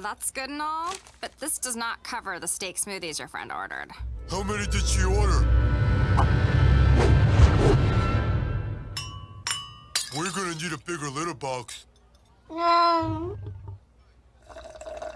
That's good and all, but this does not cover the steak smoothies your friend ordered. How many did she order? We're gonna need a bigger litter box. Yeah.